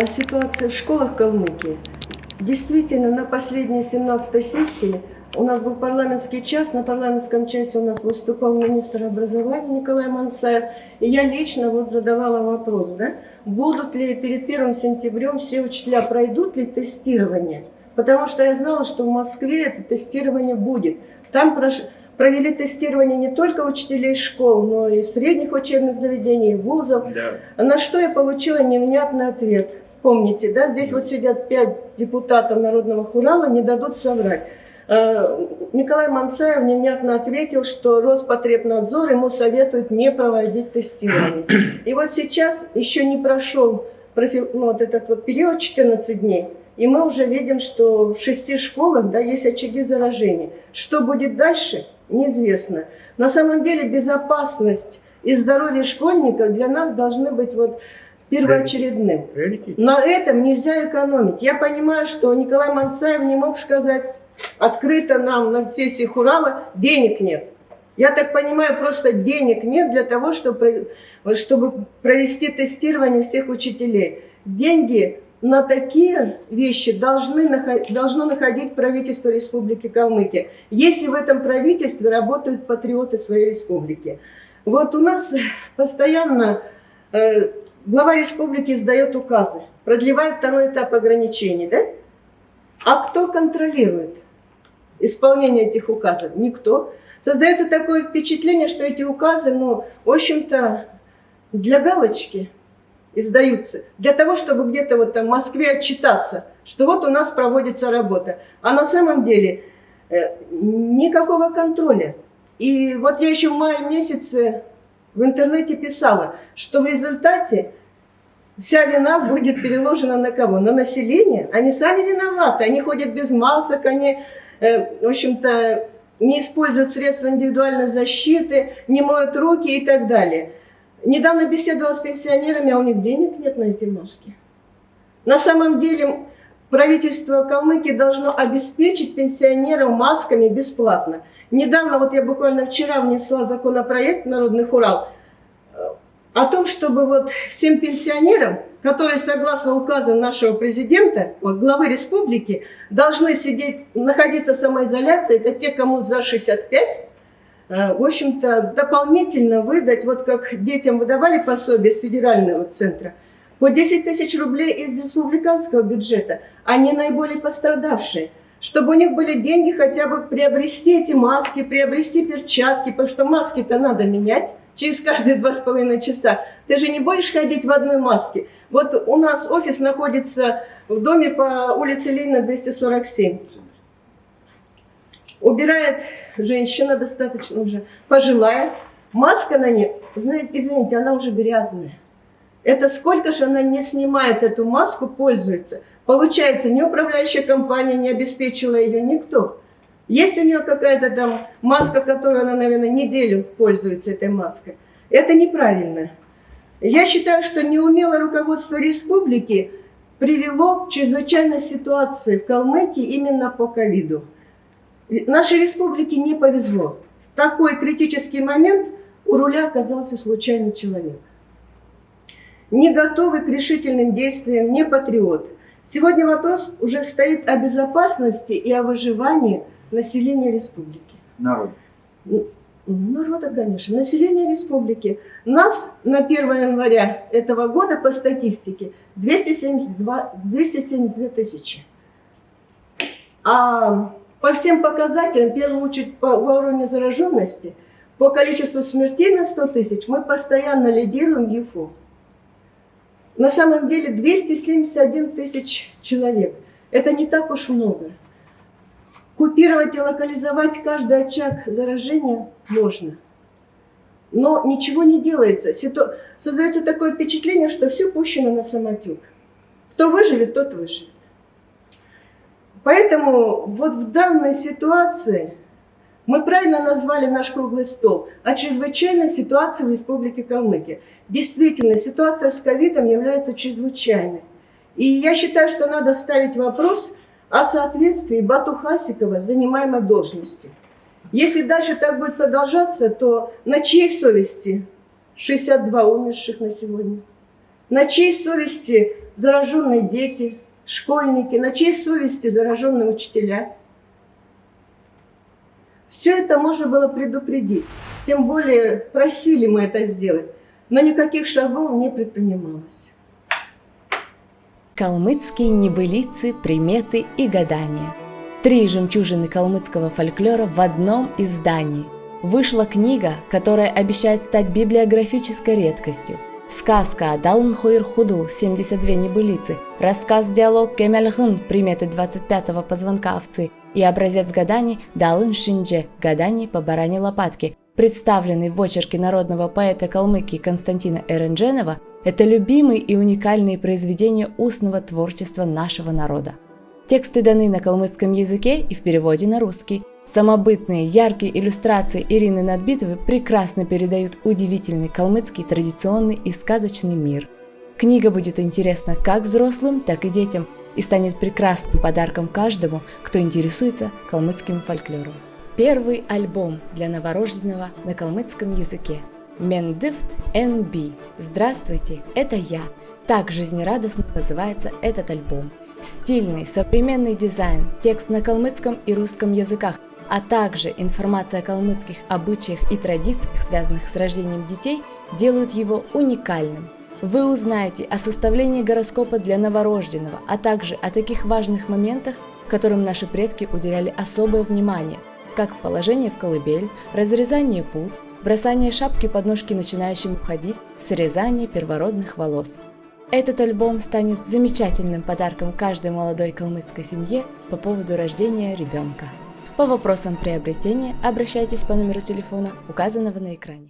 о ситуации в школах Калмыкии. Действительно, на последней 17 сессии у нас был парламентский час. На парламентском часе у нас выступал министр образования Николай Мансаев. И я лично вот задавала вопрос, да, будут ли перед 1 сентябрем все учителя, пройдут ли тестирование? Потому что я знала, что в Москве это тестирование будет. Там прош... провели тестирование не только учителей школ, но и средних учебных заведений, вузов. Да. На что я получила невнятный ответ. Помните, да, здесь вот сидят пять депутатов Народного Хурала, не дадут соврать. Э, Николай Мансаев невнятно ответил, что Роспотребнадзор ему советует не проводить тестирование. И вот сейчас еще не прошел профи- ну, вот этот вот период 14 дней, и мы уже видим, что в шести школах да, есть очаги заражения. Что будет дальше, неизвестно. На самом деле безопасность и здоровье школьников для нас должны быть вот первоочередным. На этом нельзя экономить. Я понимаю, что Николай Мансаев не мог сказать открыто нам на сессии Хурала, денег нет. Я так понимаю, просто денег нет для того, чтобы, чтобы провести тестирование всех учителей. Деньги на такие вещи должны, должно находить правительство Республики Калмыкия, если в этом правительстве работают патриоты своей республики. Вот у нас постоянно э, глава республики издает указы, продлевает второй этап ограничений, да? А кто контролирует исполнение этих указов? Никто. Создается такое впечатление, что эти указы, ну, в общем-то, для галочки издаются, для того, чтобы где-то вот там в Москве отчитаться, что вот у нас проводится работа. А на самом деле э, никакого контроля. И вот я еще в мае месяце в интернете писала, что в результате вся вина будет переложена на кого? На население. Они сами виноваты. Они ходят без масок, они, э, в общем-то, не используют средства индивидуальной защиты, не моют руки и так далее. Недавно беседовала с пенсионерами, а у них денег нет на эти маски. На самом деле правительство Калмыкии должно обеспечить пенсионеров масками бесплатно. Недавно, вот я буквально вчера внесла законопроект «Народный Урал» э, о том, чтобы вот всем пенсионерам, которые, согласно указам нашего президента, главы республики, должны сидеть, находиться в самоизоляции, это те, кому за 65, э, в общем-то, дополнительно выдать, вот как детям выдавали пособие с федерального центра, по 10 тысяч рублей из республиканского бюджета, они наиболее пострадавшие, чтобы у них были деньги хотя бы приобрести эти маски, приобрести перчатки, потому что маски-то надо менять через каждые два с половиной часа. Ты же не будешь ходить в одной маске. Вот у нас офис находится в доме по улице Ленина 247. Убирает женщина достаточно уже пожилая. Маска на ней, знаете, извините, она уже грязная. Это сколько же она не снимает эту маску, пользуется. Получается, ни управляющая компания не обеспечила ее, никто. Есть у нее какая-то там маска, которую она, наверное, неделю пользуется этой маской. Это неправильно. Я считаю, что неумелое руководство республики привело к чрезвычайной ситуации в Калмыкии именно по ковиду. Нашей республике не повезло. В такой критический момент у руля оказался случайный человек. Не готовый к решительным действиям, не патриот. Сегодня вопрос уже стоит о безопасности и о выживании населения республики. Народ. Народа, конечно. Население республики. Нас на 1 января этого года по статистике 272, 272 тысячи. А по всем показателям, в первую очередь по уровню зараженности, по количеству смертей на 100 тысяч, мы постоянно лидируем ЕФО. На самом деле 271 тысяч человек. Это не так уж много. Купировать и локализовать каждый очаг заражения можно. Но ничего не делается. Ситу... Создается такое впечатление, что все пущено на самотек. Кто выживет, тот выживет. Поэтому вот в данной ситуации мы правильно назвали наш круглый стол о чрезвычайной ситуации в Республике Калмыкия. Действительно, ситуация с ковидом является чрезвычайной. И я считаю, что надо ставить вопрос о соответствии Бату Хасикова занимаемой должности. Если дальше так будет продолжаться, то на чьей совести 62 умерших на сегодня? На чьей совести зараженные дети, школьники, на чьей совести зараженные учителя. Все это можно было предупредить. Тем более просили мы это сделать. Но никаких шагов не предпринималось. Калмыцкие небылицы, приметы и гадания. Три жемчужины калмыцкого фольклора в одном издании. Вышла книга, которая обещает стать библиографической редкостью. Сказка Далн Хойр Худл 72 небылицы, рассказ-диалог Кемельгын приметы 25-го позвонка овцы и образец гаданий Далын Шиндже гаданий по баране лопатки, представленный в очерке народного поэта Калмыкии Константина Эрендженова, это любимые и уникальные произведения устного творчества нашего народа. Тексты даны на калмыцком языке и в переводе на русский. Самобытные, яркие иллюстрации Ирины Надбитовой прекрасно передают удивительный калмыцкий традиционный и сказочный мир. Книга будет интересна как взрослым, так и детям и станет прекрасным подарком каждому, кто интересуется калмыцким фольклором. Первый альбом для новорожденного на калмыцком языке. Мендифт NB. Здравствуйте, это я. Так жизнерадостно называется этот альбом. Стильный, современный дизайн, текст на калмыцком и русском языках, а также информация о калмыцких обычаях и традициях, связанных с рождением детей, делают его уникальным. Вы узнаете о составлении гороскопа для новорожденного, а также о таких важных моментах, которым наши предки уделяли особое внимание, как положение в колыбель, разрезание пут, бросание шапки под ножки начинающим ходить, срезание первородных волос – этот альбом станет замечательным подарком каждой молодой калмыцкой семье по поводу рождения ребенка. По вопросам приобретения обращайтесь по номеру телефона, указанного на экране.